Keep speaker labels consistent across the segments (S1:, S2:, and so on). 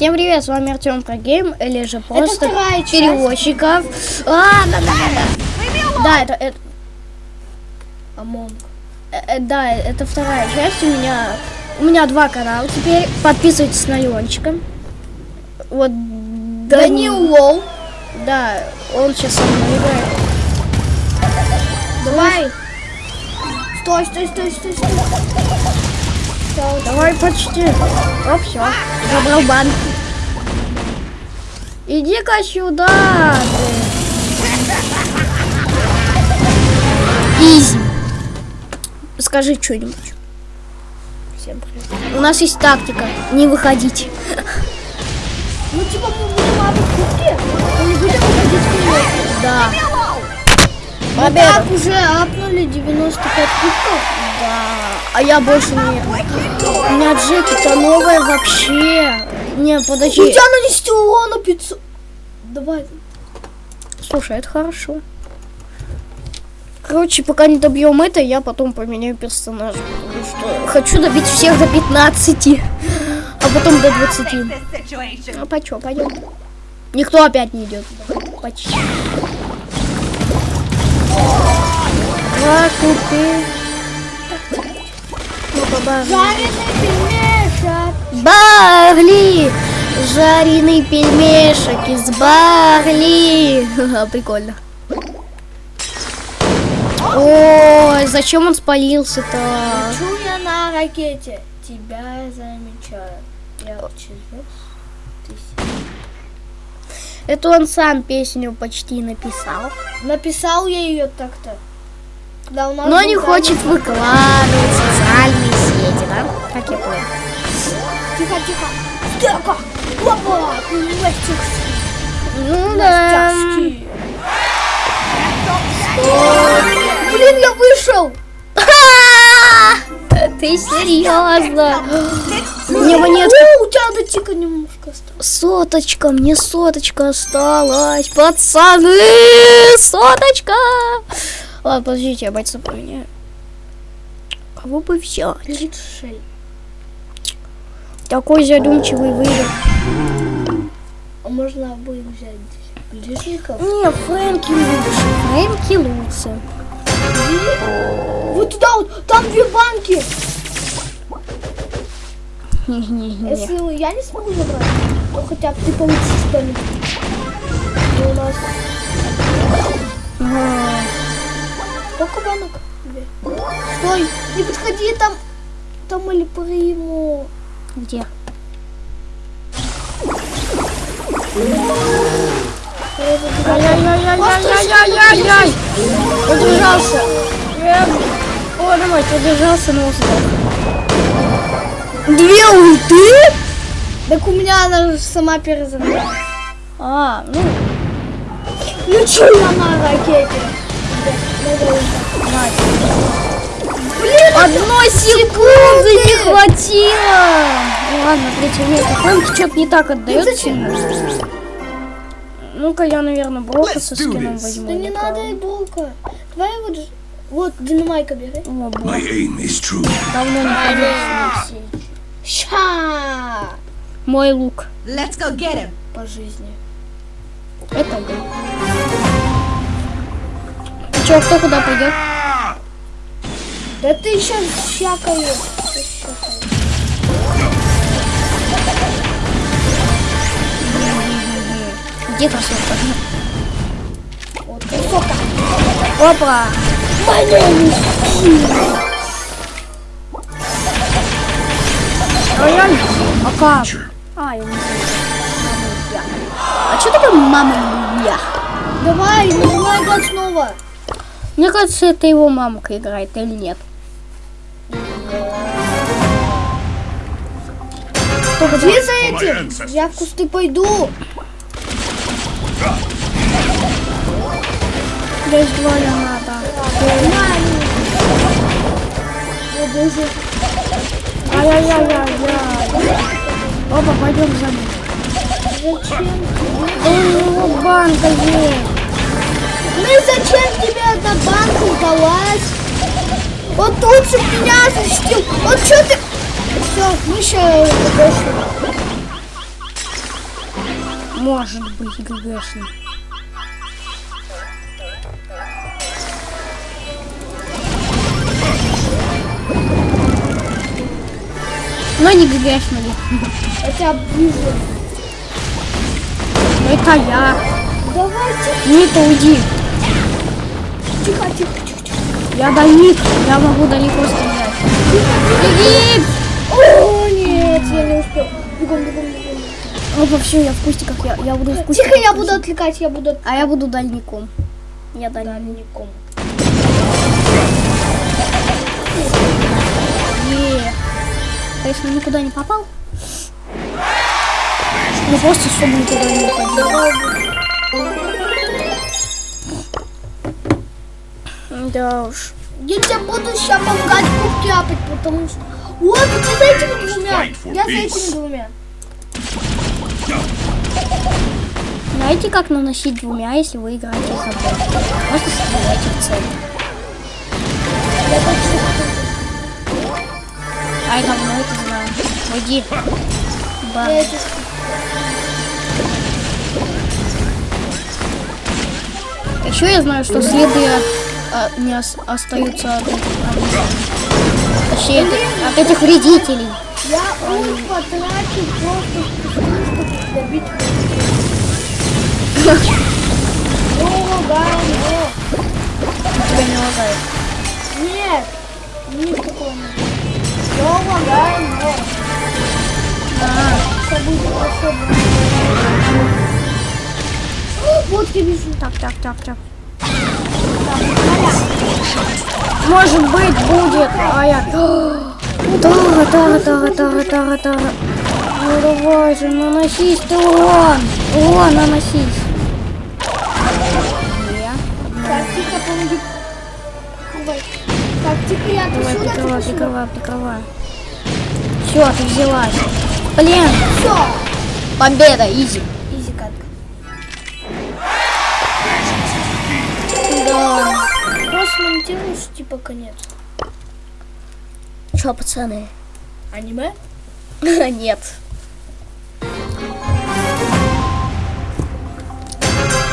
S1: Всем привет, с вами Артем Прогейм, или же просто перевозчиков. А, да, да, да. Да, это, это,
S2: Амонг.
S1: э, э, да, это вторая часть. У меня, у меня два канала. Теперь подписывайтесь на Иончика. Вот, да,
S2: Данил Лоу.
S1: да, он сейчас со мной играет.
S2: Давай. Стой, стой, стой, стой, стой.
S1: Давай почти. О, все. Забрал банк. Иди-ка сюда. ты. Изи. Скажи что-нибудь.
S2: Всем привет.
S1: У нас есть тактика. Не выходить.
S2: Ну, типа, мы будем апать кубки, но не будем выходить вперед.
S1: Да.
S2: Мы так уже апнули 95 кубков.
S1: Да. А я больше не... У меня Джеки-то новая вообще. Не,
S2: У
S1: подожди.
S2: тебя нанести урона 500. Давай.
S1: Слушай, это хорошо. Короче, пока не добьем это, я потом поменяю персонажа. Потому что хочу добить всех до 15, а потом до 20. А по чё, пойдем. Никто опять не идет. Почти. Два купи. Ну, побажи.
S2: Жареный пельмешек.
S1: Барли! Жареный пельмешек из Барли! Прикольно. Ой, зачем он спалился-то?
S2: Лечу я на ракете. Тебя замечаю. Я ты
S1: Это он сам песню почти написал.
S2: Написал я ее так-то. Да, у нас
S1: Но не хочет выкладывать в социальные сети, да? Как я понял.
S2: Тихо, тихо. Стека. Опа.
S1: Ну да.
S2: Блин, я вышел.
S1: Ты серьезно? Мне монетка
S2: О, у тебя до тика немножко осталось.
S1: Соточка, мне соточка осталась, пацаны, соточка. Ладно, подождите, я бойца поменяю. Кого бы взять?
S2: Литшель.
S1: Такой задумчивый выбор.
S2: А можно обоих взять ближников?
S1: Не, Фрэнки лучше, Фрэнки лучше.
S2: Вот туда вот, там две банки. Если я не смогу забрать, то хотя бы ты получишь что-нибудь. И у нас
S1: А,
S2: сколько банок? Две. Стой, не подходи там. Там или приму.
S1: Где? Ай-яй-яй-яй-яй-яй-яй-яй! Удержался. О, давай, удержался, но сдох. Две ульты?
S2: Так у меня она же сама перезагрузилась.
S1: А, ну,
S2: Лечу я на ракете. Блин,
S1: одной секунды не хватило. Ну ладно, третье место. Фрэнк что-то не так отдает сильно. Ну-ка, я, наверное, Брока со скином возьму.
S2: да не надо и булка. Давай вот, вот динамайка бери.
S1: О, бог,
S3: My aim is true.
S1: давно не ходил.
S2: Ща!
S1: Мой лук.
S4: Let's go get him.
S2: По жизни.
S1: Это да. Че, кто куда пойдет?
S2: Да ты. Ты щакаешь.
S1: Где красотка?
S2: Вот красотка.
S1: Опа! А реально? А как? А, я не знаю. А что такое мама?
S2: Давай, нажимай год снова.
S1: Мне кажется, это его мамка играет или нет.
S2: Где за этим? Я в кусты пойду.
S1: Здесь двое надо.
S2: О, боже.
S1: Ай-яй-яй-яй-яй. Опа, пойдем за мной.
S2: Зачем?
S1: Да у него банка есть.
S2: Ну зачем тебе эта банка сдалась? Вот тут же меня защитил. Вот что ты... Все, мы еще
S1: Может быть, ГГшный. Но не ГГшный.
S2: Хотя ближе.
S1: Это я.
S2: Давайте.
S1: Не это уйди. Я дальник. Я могу далеко стрелять. Беги!
S2: О, нет, я не успел. Бегом, бегом, бегом.
S1: Опа, все, я в кустиках. Я, я буду в кустиках.
S2: Тихо, я буду отвлекать, я буду
S1: А я буду дальником. Я дальник.
S2: дальником.
S1: Е. Конечно, никуда не попал. Ну просто чтобы никуда не уходил. Да уж.
S2: Я тебе буду сейчас помогать купляпать, потому что... Вот, ты за этими двумя. Я за этими двумя.
S1: Знаете, как наносить двумя, если вы играете за бот? Просто стреляйте в цель.
S2: Я точно
S1: Ай, давно это знаю. Уйди.
S2: Я это
S1: Еще я знаю, что следы от, а, не ос- остаются от этих, от- точнее, от, от этих вредителей.
S2: Я ульт потратил просто чтобы добить. О, да, но.
S1: Тебя не лагает.
S2: Нет, не такого нет. Я лагаю, но.
S1: А.
S2: О, Вот я вижу.
S1: так, так, так, так. Может быть, будет. А я... Тара, тара, тара, тара, тара, тара. Ну давай же, наносись ты урон. Урон наносись. Не.
S2: Так, тихо, помоги. Давай. Так, тихо, я
S1: Давай, прикрывай, прикрывай, прикрывай. Все, ты взялась. Блин,
S2: Все.
S1: победа, изи.
S2: Просто монтируешь, типа, конец.
S1: Че, пацаны?
S2: Аниме?
S1: Нет.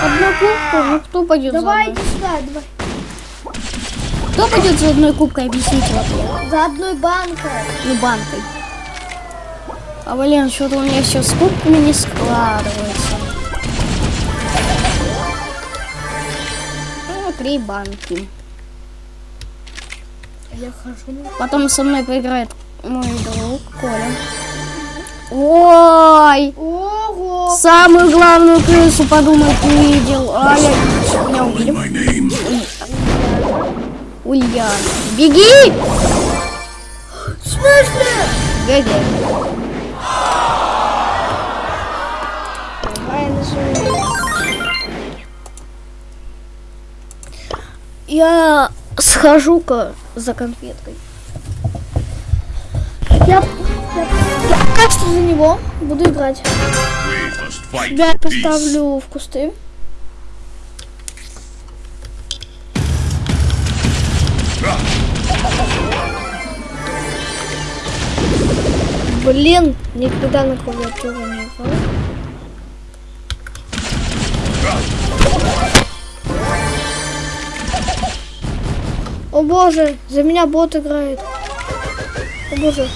S1: Одна кубка, ну кто пойдет
S2: Давай,
S1: за
S2: иди сюда, давай.
S1: Кто пойдет за одной кубкой, объясните мне.
S2: За одной банкой.
S1: Ну, банкой. А, блин, что-то у меня все с кубками не складывается. Ну, три банки.
S2: Я хожу.
S1: Потом со мной поиграет мой друг Коля. Ой!
S2: Ого!
S1: Самую главную крысу, подумать, не видел. А я... Меня убили.
S3: My name.
S1: Ульян. Беги!
S2: В смысле?
S1: ГГ. Я схожу-ка за конфеткой.
S2: Я, я, я кажется, за него буду играть. Я поставлю в кусты. Блин, никогда на клавиатуру не играл. О боже, за меня бот играет. О боже.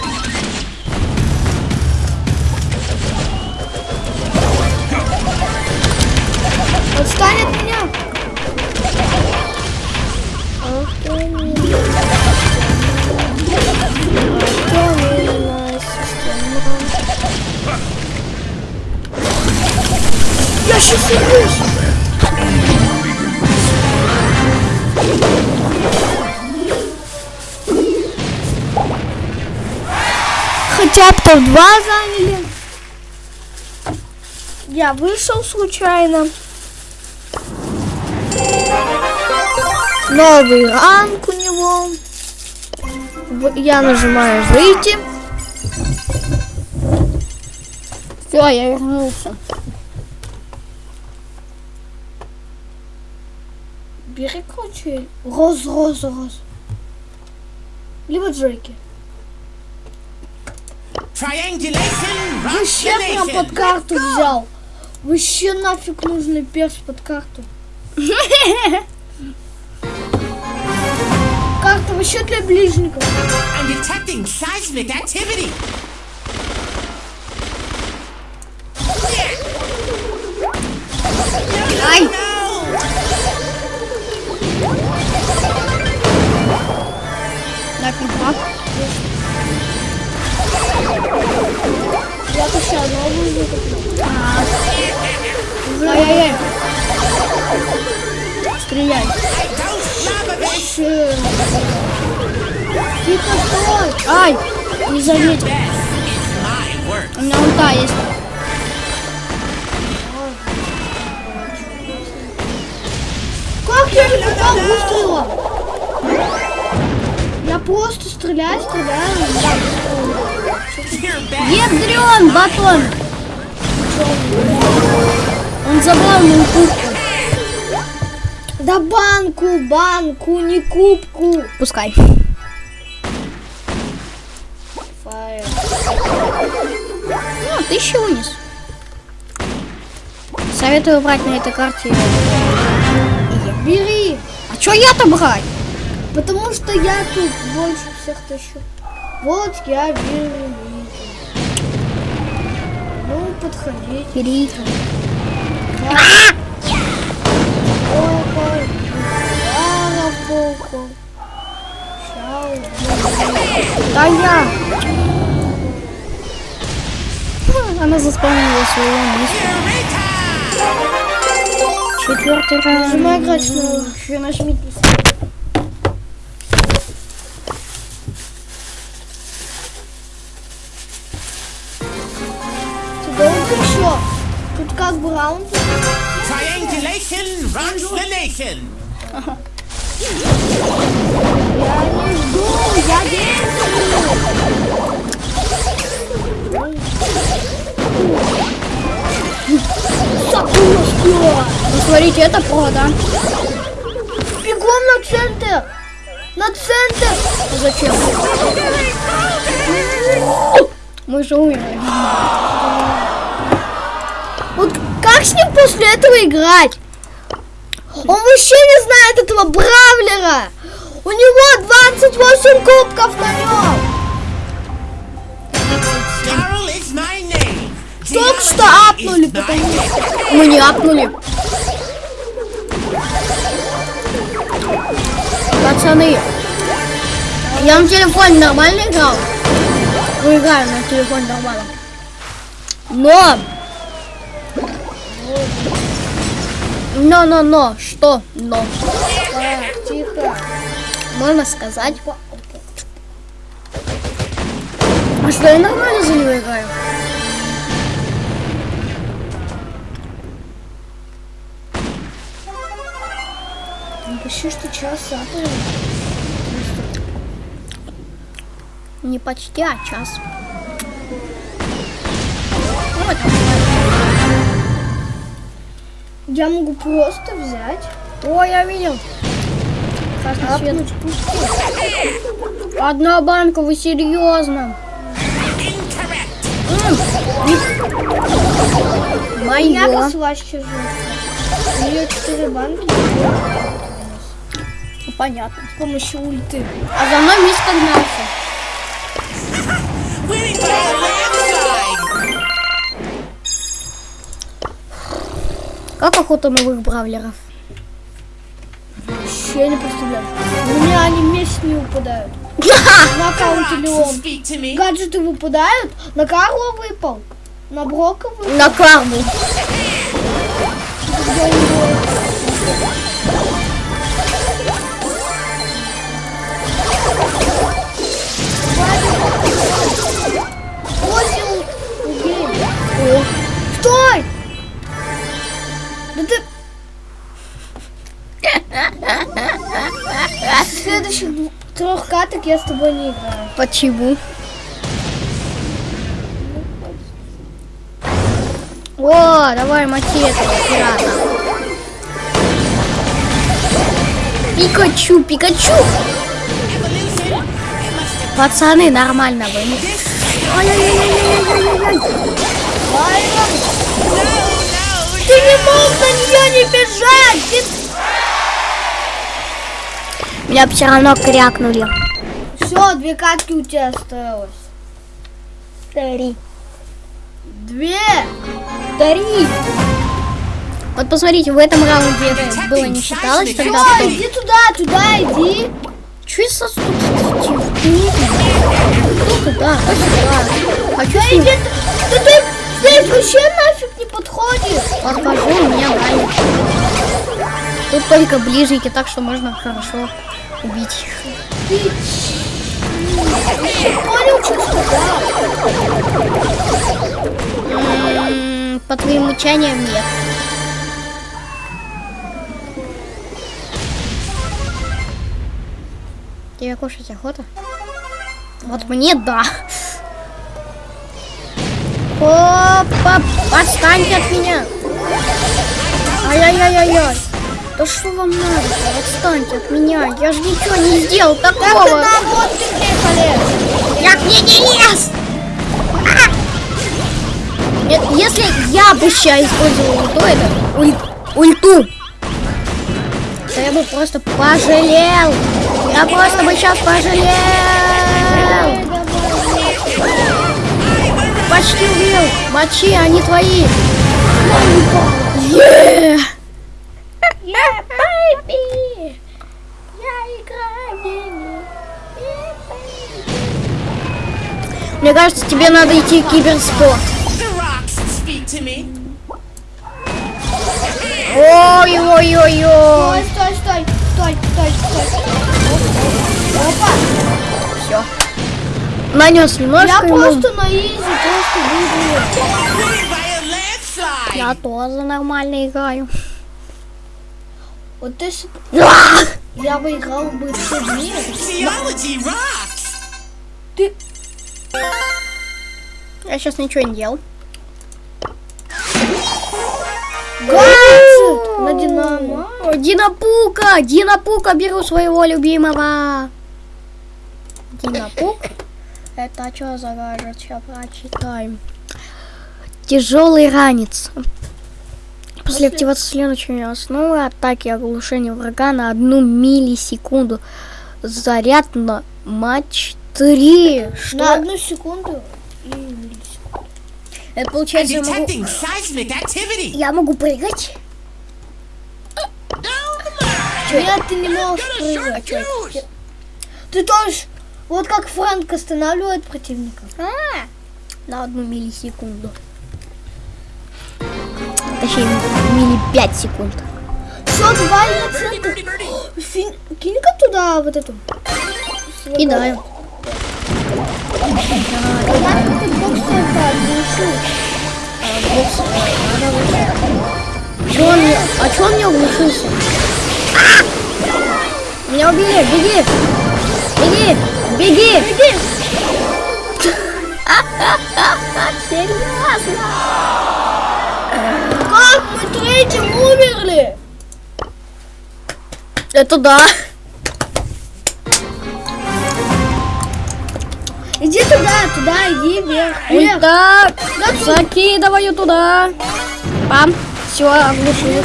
S2: Отстань от меня! Ах ты милая. Я сейчас сорвусь! Бы топ-2 заняли. Я вышел случайно. Новый ранг у него. Я нажимаю выйти.
S1: Все, я вернулся.
S2: Бери круче. Роз, роз, роз. Либо Джеки. Вообще прям под карту взял. Вообще нафиг нужный перс под карту. Карта вообще для ближников.
S1: Ай! Нафиг.
S2: Я еще новую выкуплю.
S1: Ай-яй-яй. Стреляй.
S2: Тихо, стой!
S1: Ай! Не заметил. У меня ульта есть.
S2: Как я не попал выстрелом? Я просто стреляю, стреляю.
S1: Ядрен батон! Он забрал мою кубку.
S2: Да банку, банку, не кубку.
S1: Пускай. Ну, тысячу унес. Советую брать на этой карте.
S2: Бери,
S1: А чё я-то брать?
S2: потому что я тут больше всех тащу. Вот я беру. Ну, подходите.
S1: Бери.
S2: Lara, похуй. Ща убью.
S1: Да я. Она заспавнила свою миссию. Четвертый раунд.
S2: Нажимай снова.
S1: Еще нажмите.
S2: Раунд.
S4: Triangulation runs the nation.
S2: Я не жду, я действую. Сапушка.
S1: Ну, смотрите, это про, да?
S2: Бегом на центр. На центр.
S1: Зачем? Мы же умерли.
S2: Как с ним после этого играть? Он вообще не знает этого Бравлера. У него 28 кубков на нем. Только что апнули, потому
S4: name.
S1: Мы не апнули. Пацаны, я на телефоне нормально играл? Мы играем на телефоне нормально. Но! Но, но, но, что? Но.
S2: Так, тихо.
S1: Можно сказать. А что, я нормально за него играю?
S2: Почти что час апали.
S1: Не почти, а час.
S2: Я могу просто взять,
S1: О, я видел. Красный свет. Одна банка, вы серьезно?
S2: У меня
S1: Мое.
S2: послаще жестко. У нее 4 банки
S1: Понятно.
S2: с помощью ульты.
S1: А за мной мистер гнался. Охота новых бравлеров?
S2: Вообще не представляю. У меня они вместе не выпадают. На аккаунте Леон. Гаджеты выпадают. На Карла выпал. На Брока выпал.
S1: На карму.
S2: Где у трех каток я с тобой не играю.
S1: почему? О, давай этого пирата. Пикачу, Пикачу! Пацаны, нормально вы.
S4: this.
S1: Ай-яй-яй-яй-яй-яй-яй.
S4: No, no.
S2: где
S1: Меня все равно крякнули.
S2: Все, две катки у тебя осталось.
S1: Три.
S2: Две.
S1: Три. Вот посмотрите, в этом раунде это было не считалось, тогда
S2: Все,
S1: потом...
S2: иди туда, туда иди.
S1: Че я сосуд? Кто туда? Кто сюда? Хочу
S2: Да
S1: ним
S2: иди, ты, ты, ты вообще нафиг не подходишь.
S1: подхожу, меня ранит. Тут только ближники, так что можно хорошо убить их. По твоим мучаниям нет. Тебе кушать охота? Вот мне да. Опа, отстаньте от меня. Ай-яй-яй-яй-яй. Да что вам надо? Отстаньте от меня. Я же ничего не сделал
S2: Так
S1: такого.
S2: ты на вот ты приехали.
S1: Я к ней не лез! А! Нет, если я бы сейчас использовал ульту, это уль- ульту, то я бы просто пожалел. Я просто бы сейчас пожалел. Почти убил. Мочи, они твои. Е!
S2: Yeah, baby. Я играю в деньги.
S1: Мне кажется, тебе надо идти в киберспорт. Ой-ой-ой-ой.
S2: Стой, стой, стой, стой, стой, стой. Опа.
S1: Все. Нанес немножко
S2: Я
S1: ему.
S2: просто на изи, просто
S4: landslide.
S1: Я тоже нормально играю.
S2: Вот ты с- я выиграл бы все дни.
S4: Theology rocks.
S2: Ты
S1: Я сейчас ничего не делал.
S2: на Динамо.
S1: Динапука! Динапука, беру своего любимого. Динапук. Это что за гаджет? Сейчас прочитаем. Тяжелый ранец. После активации следующей основы атаки и оглушения врага на одну миллисекунду. Заряд на матч 3.
S2: На
S1: Что?
S2: одну секунду. и миллисекунду.
S1: Это получается, я могу, я могу прыгать?
S2: Нет, ты не можешь прыгать. Ты тоже, вот как Франк останавливает противника.
S1: А, на одну миллисекунду. Точнее, милли 5 секунд.
S2: Все, давай на центр. Фин- Кинь-ка туда вот эту.
S1: Кидаю.
S2: Я бокс это оглушу.
S1: Чё он мне... А чё он мне оглушился? А! Меня убили! Беги! Беги! Беги! Беги! Серьезно?
S2: Третьим умерли?
S1: Это да.
S2: Иди туда, туда, иди вверх, вверх.
S1: так, закидываю туда. Пам. Все, оглушил.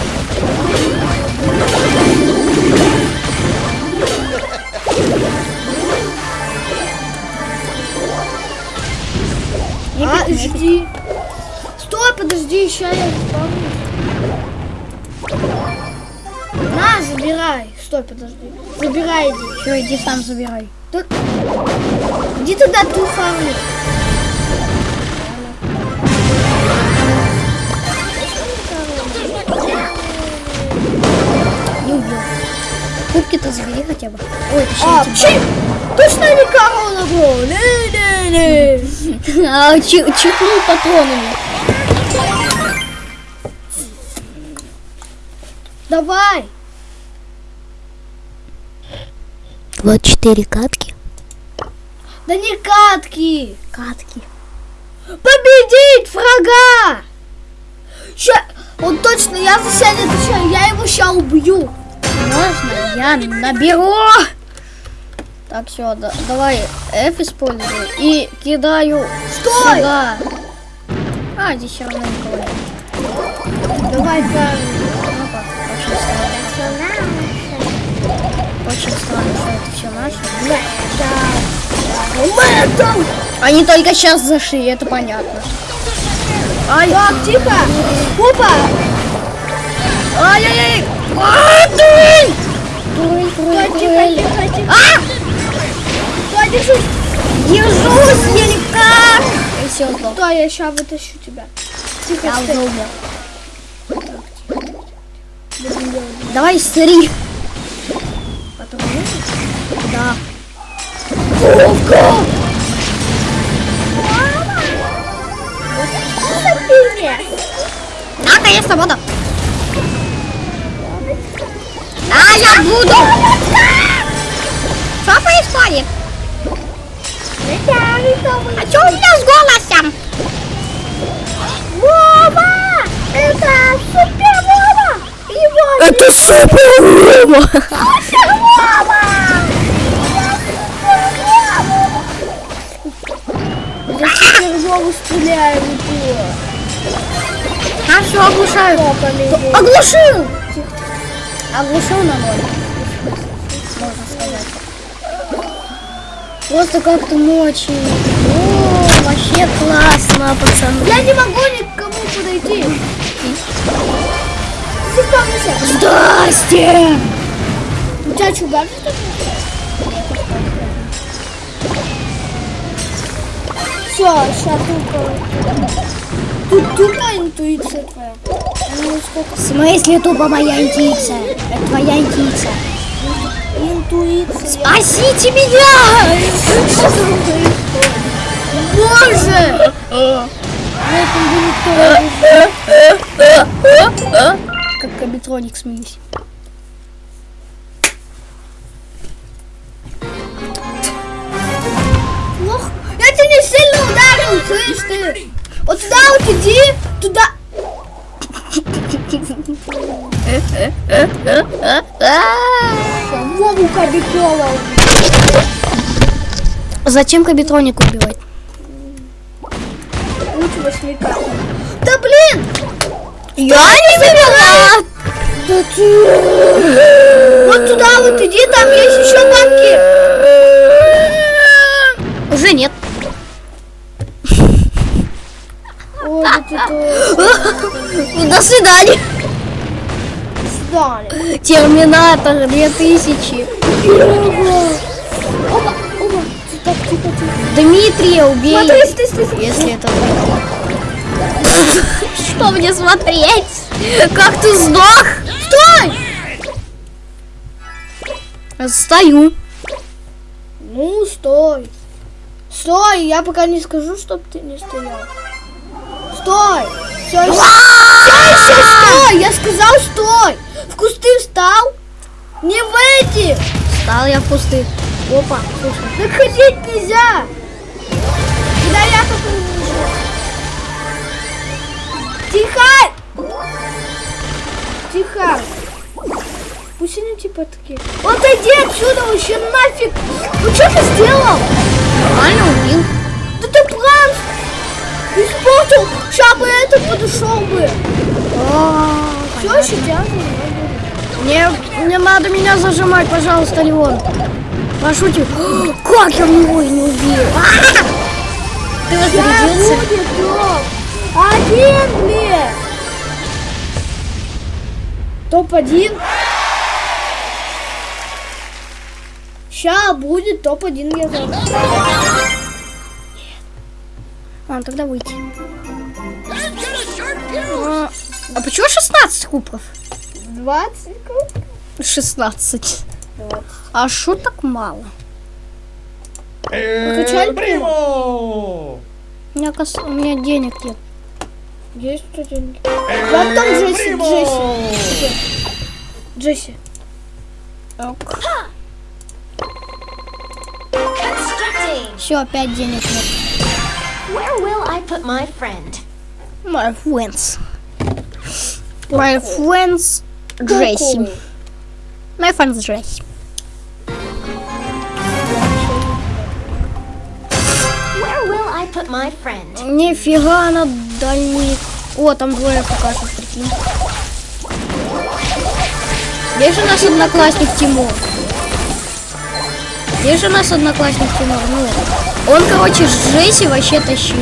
S2: А, жди. Стой, подожди, еще я вспомню. Забирай. Стой, подожди. Забирай, иди.
S1: Все, иди сам забирай.
S2: Тут- Иди туда.
S1: Не убил. Кубки-то забери хотя бы. Ой,
S2: А,
S1: точнее,
S2: чи... Точно не корона был. Не-не-не.
S1: А, чи- чихнул патронами.
S2: Давай.
S1: Вот четыре катки.
S2: Да не катки.
S1: Катки.
S2: Победить врага. Ща... Он точно, я за себя не отвечаю. Я его сейчас убью.
S1: Можно я наберу? Так, все, давай F использую и кидаю
S2: Стой!
S1: сюда. А, здесь все равно никого нет.
S2: Давай, фарм.
S1: Ну Очень странно. Что это все наше.
S2: Мэтом!
S1: Они только сейчас зашли, это понятно. Ай,
S2: Так, тихо! Опа!
S1: ай-яй-яй! А, дурень! Дурень, дурень, дурень. А!
S2: Стой, держись!
S1: Держусь, я никак! И все, сдох.
S2: Стой, я сейчас вытащу тебя. Тихо,
S1: Я
S2: стой.
S1: уже умер. Давай, смотри. Да. Наконец-то вода. А, я буду. Что происходит? А что у меня с голосом?
S2: Вова! Это супер Вова! Его
S1: Это супер Вова!
S2: Вову стреляю упор.
S1: А все, оглушаю. Оглушил! Оглушил на ноль. Можно сказать. Просто как-то ночью. О, вообще классно, пацаны.
S2: Я не могу ни к кому подойти.
S1: Здрасте!
S2: У тебя что, гаджет? Все, сейчас только... Тут тупая интуиция твоя.
S1: В смысле тупо моя интуиция? Это твоя интуиция.
S2: Интуиция.
S1: Спасите меня!
S2: Боже!
S1: Как кабитроник смеюсь.
S2: Ты? Вот туда вот иди, туда. Вову Кабикова.
S1: Зачем кабитроник убивать?
S2: Лучше восьмика. Да блин!
S1: Я не виноват!
S2: Да ты... Вот туда вот иди, там есть еще банки.
S1: Уже нет.
S2: Да ты тоже.
S1: До свидания.
S2: Сдали.
S1: Терминатор 2000.
S2: Опа, опа. Так, тихо, тихо.
S1: Дмитрия убей.
S2: Смотри, стой, стой, стой.
S1: Если это... Что мне смотреть? Как ты сдох?
S2: Стой!
S1: Стою.
S2: Ну, стой. Стой, я пока не скажу, чтоб ты не стоял. Стой! Все еще, стой! Я сказал стой! В кусты встал? Не в эти!
S1: Стал я в пустых. Опа, слушай.
S2: Так ходить нельзя! Куда я вижу. Тихо! Тихо! Пусть они типа такие. Вот иди отсюда вообще нафиг! Ну что ты сделал?
S1: Нормально убил.
S2: Испортил! Сейчас бы это подошел бы! Все еще тянет.
S1: Не, не надо меня зажимать, пожалуйста, Леон. Прошу тебя. Как я в него и не убил? А! Ты
S2: Сейчас топ! Один, блин! Топ-1. Ща будет топ-1 я
S1: А, тогда выйти. А, а почему 16 кубков?
S2: 20 кубков.
S1: 16. А шо так мало?
S2: Покачали прямо?
S1: У меня, кос- у меня денег нет.
S2: Есть что деньги? Вот там Джесси, Джесси. Джесси.
S5: Constructing.
S1: Все, опять денег нет.
S5: Where will I put my friend?
S1: My friends. My friends Джесси. My friends Джесси.
S5: Where will I put my friend?
S1: Нифига она дальник. О, там двое покажут, прикинь. Где же наш одноклассник Тимур? Где же наш одноклассник Тимур? Ну, он, короче, Джесси вообще тащил.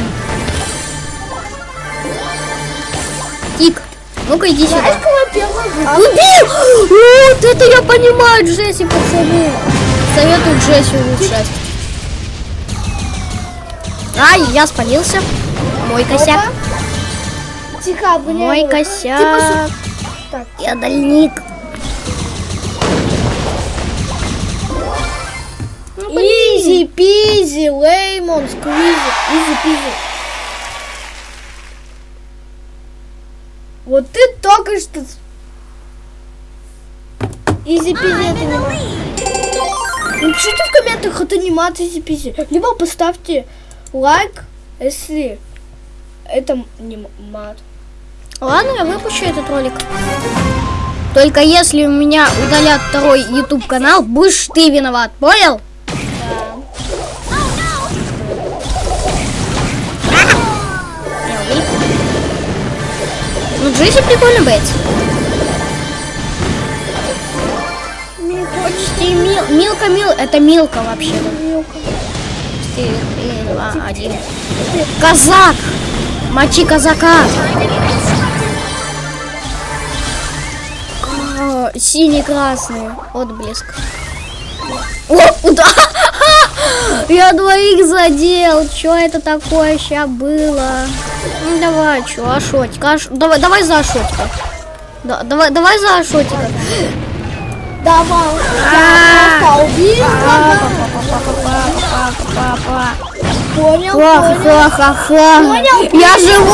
S1: Тик, ну-ка иди сюда. Убил! Вот это я понимаю, Джесси, пацаны. Советую Джесси улучшать. Ай, я спалился. Мой косяк.
S2: Тихо, обгоняй
S1: Мой косяк.
S2: Так.
S1: Я дальник.
S2: Easy, peasy, lemon, squeezy. Easy, peasy. Вот ты только что... Изи, пизи, это не мат. Напишите в комментах, не мат, изи, пизи. Либо поставьте лайк, если это не мат.
S1: Ладно, я выпущу этот ролик. Только если у меня удалят второй YouTube канал, будешь ты виноват, понял? Ну, Джесси прикольно быть. Почти мил. Милка мил. Это Милка вообще. Четыре, три, два, один. Казак! Мочи казака! А, Синий-красный. Отблеск. О, удар! Я двоих задел. Чё это такое сейчас было? Ну, давай, чё, Ашотик? Аш... Давай, давай за Ашотика. Да, давай, давай за Ашотика.
S2: Давай.
S1: А.
S2: Я убил.
S1: Папа.
S2: Понял, понял.
S1: Я живой.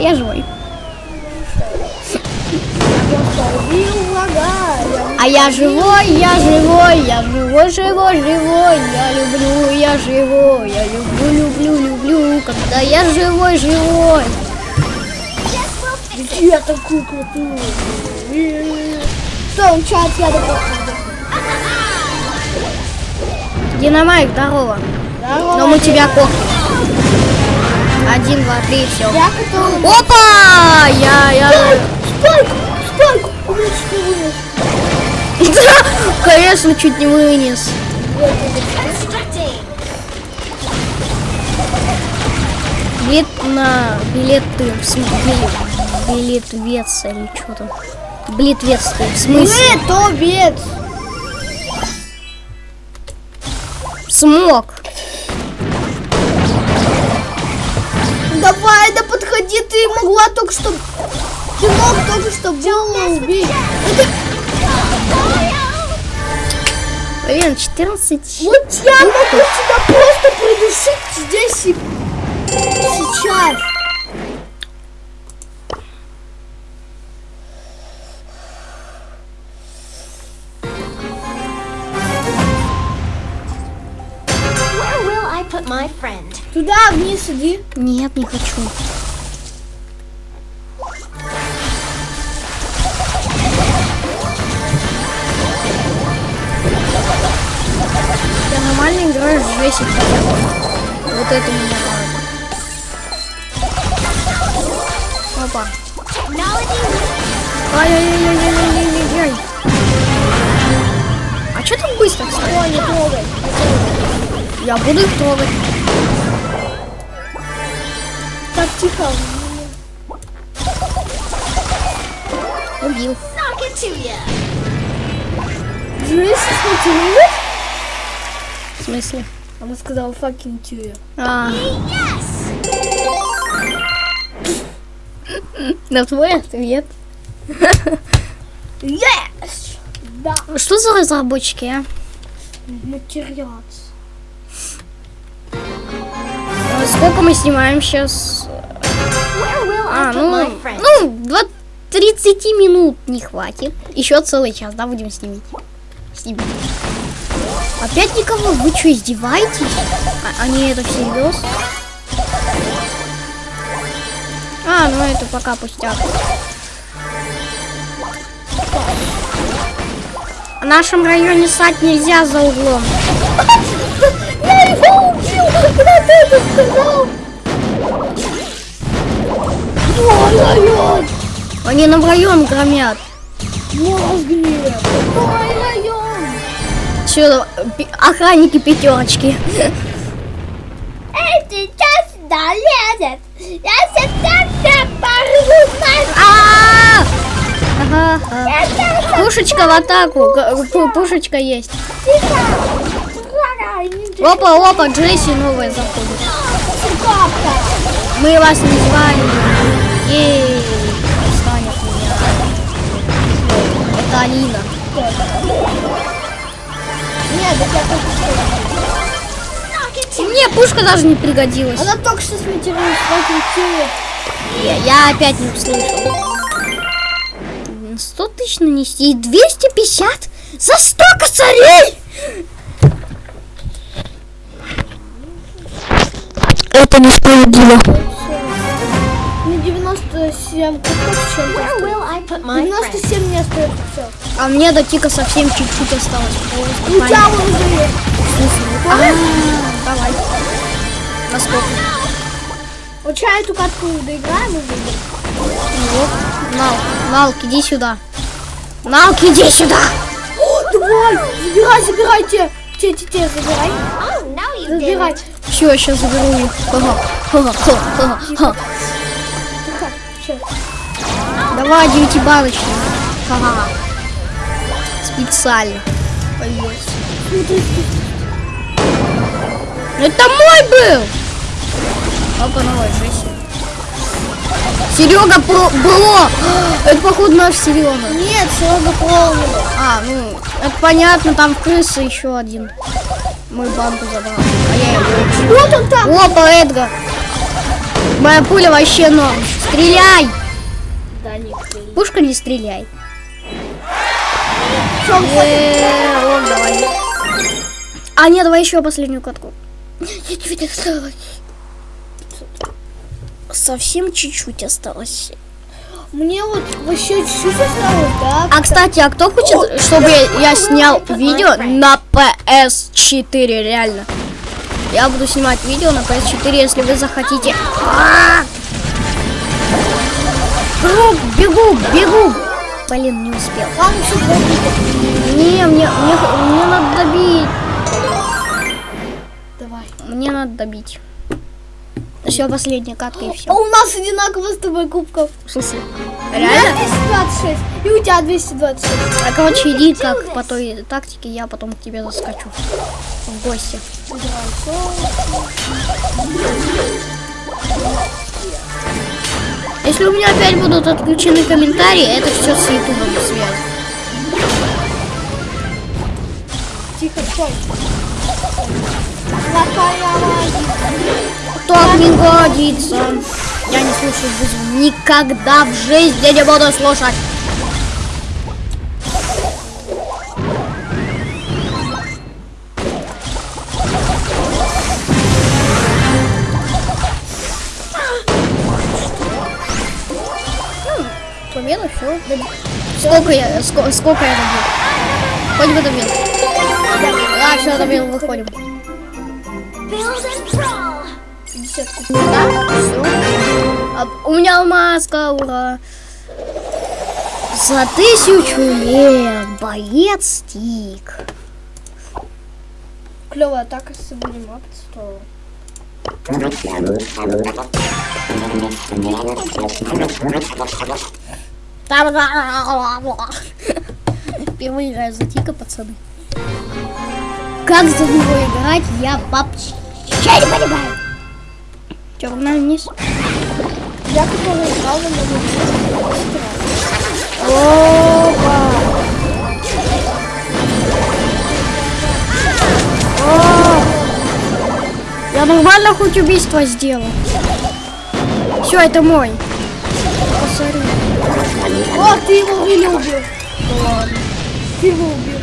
S1: Я живой. А я живой, я живой, я живой, живой, живой, я люблю, я живой, я люблю, люблю, люблю, когда я живой, живой.
S2: Я такую крутую. Что, он чат, я добро.
S1: Динамайк, здорово.
S2: Здорово,
S1: Но мы тебя кохнем. Один, два, три, все.
S2: Я готова.
S1: Опа! Я, я...
S2: Спайк, спайк. У вынес.
S1: Конечно, чуть не вынес. Билет на билеты, в смысле, билет вец или что там. Блитвец, ты, в смысле?
S2: Бед.
S1: Смог.
S2: Давай, да подходи, ты могла только что... Ты мог только что было убить.
S1: Блин, 14.
S2: Вот я могу тебя просто придушить здесь и сейчас. Туда вниз иди.
S1: Нет, не хочу. Я нормально играю в Джессик хотя бы. Вот это меня радует. Опа. Ай-яй-яй-яй-яй-яй-яй. А что так быстро, кстати?
S2: О, не трогай.
S1: Я буду их трогать.
S2: Так, тихо.
S1: Убил.
S5: Knock it
S1: В смысле?
S2: Она сказала fucking to you.
S1: А, на твой ответ.
S2: Yes! Да,
S1: Что за разработчики, а?
S2: материал.
S1: А Сколько мы снимаем сейчас? А, ну, ну, два, 30 минут не хватит. Еще целый час, да, будем снимать? Снимать. Опять никого? Вы что, издеваетесь? А, они это всерьез? А, ну это пока пустяк. В нашем районе сать нельзя за углом.
S2: Я его убил! Когда ты это сказал? Ой-ой-ой!
S1: Они нам район громят.
S2: Мозги. Ой, район.
S1: Все, охранники пятерочки.
S2: Эй, сейчас сюда лезет. Я сейчас тебя порву
S1: А! Ага. Пушечка в атаку. Пушечка есть. Опа, опа, Джесси новая заходит. Мы вас не звали. Ей, отстань от меня. Это Алина. Мне пушка даже не пригодилась.
S2: Она только что сматерилась, прокрутила.
S1: Я, я опять не услышал. 100 тысяч нанести и 250 за 100 косарей! Это несправедливо.
S2: Мне 97 кубков чем-то.
S5: Where will I put my friend?
S2: 97 не остается.
S1: А мне до тика совсем чуть-чуть осталось.
S2: У тебя
S1: понятно.
S2: уже.
S1: А, Давай. На сколько?
S2: Вот сейчас эту катку доиграем выйдем.
S1: Вот. Нал, Налк, иди сюда. Налк, иди сюда.
S2: Давай, забирай, забирай те. Те, те, забирай. Забирай.
S1: Все, я сейчас заберу их. Давай, девятибаночный. Ага. Специально. Появился. Это мой был! Опа, новая Джесси. Серега про было! Это походу наш Серега.
S2: Нет, Серега полный.
S1: А, ну, это понятно, там крыса еще один. Мой банку забрал. А я его.
S2: Вот он там.
S1: Опа, Эдгар! Моя пуля вообще норм. Стреляй! Пушка не стреляй.
S2: Он
S1: давай. А, нет, давай еще последнюю катку. Чуть-чуть осталось. Совсем чуть-чуть осталось.
S2: Мне вот вообще чуть-чуть осталось, да?
S1: А, кстати, а кто хочет, чтобы я снял видео на PS4, реально? Я буду снимать видео на PS4, если вы захотите. А! Бегу, бегу, бегу. Блин, не успел.
S2: Всё, подожди.
S1: Не, мне, мне, мне надо добить.
S2: Давай.
S1: Мне надо добить. Все, последняя катка и
S2: А
S1: все.
S2: у нас одинаково с тобой кубков.
S1: В смысле?
S2: У меня
S1: Реально?
S2: 226, и у тебя 226.
S1: А короче, иди как по той тактике, я потом к тебе заскочу. В гости. Если у меня опять будут отключены комментарии, это все с ютубом связь.
S2: Тихо, стой.
S1: Так не годится. Я не слушаю вызов. Никогда в жизни не буду слушать. Победа, все. Сколько я, ско- сколько я добил? Хоть бы добил. Да, все, добил, выходим. Да, все. А, у меня маска, ура. За тысячу лет боец стик.
S2: Клевая атака, если будем апать, то...
S1: Впервые играю за Тика, пацаны. Как за него играть, я вообще не понимаю. Че, погнали вниз?
S2: Я который играл на новом
S1: Опа! Я нормально хоть убийство сделал. Все, это мой.
S2: О, ты его убил. Ты его убил.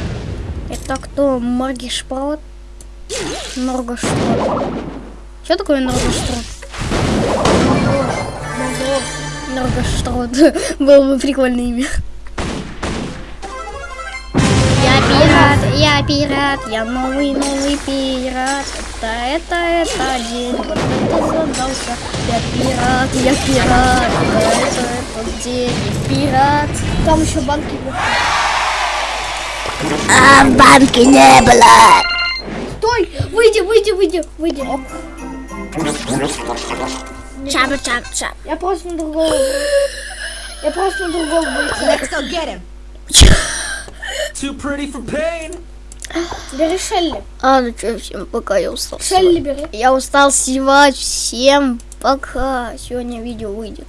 S1: Это кто? Маргишпрот? Норгоштрот. Что такое Норгоштрот? Норгоштрот. Было бы прикольное имя. Пират, я пират, я новый, новый пират. Это, это, это день, вот это задался. Я пират, я пират, это, это, денег, пират.
S2: Там еще банки. были.
S1: А в банке не было.
S2: Стой! Выйди, выйди, выйди, выйди.
S1: Чап, чап, чап.
S2: Я просто на другого. Я просто на другого.
S5: Let's go get him.
S6: Too pretty for pain.
S2: Бери Шелли.
S1: А, ну что, всем пока, я устал.
S2: Шелли бери.
S1: Я устал снимать. Всем пока. Сегодня видео выйдет.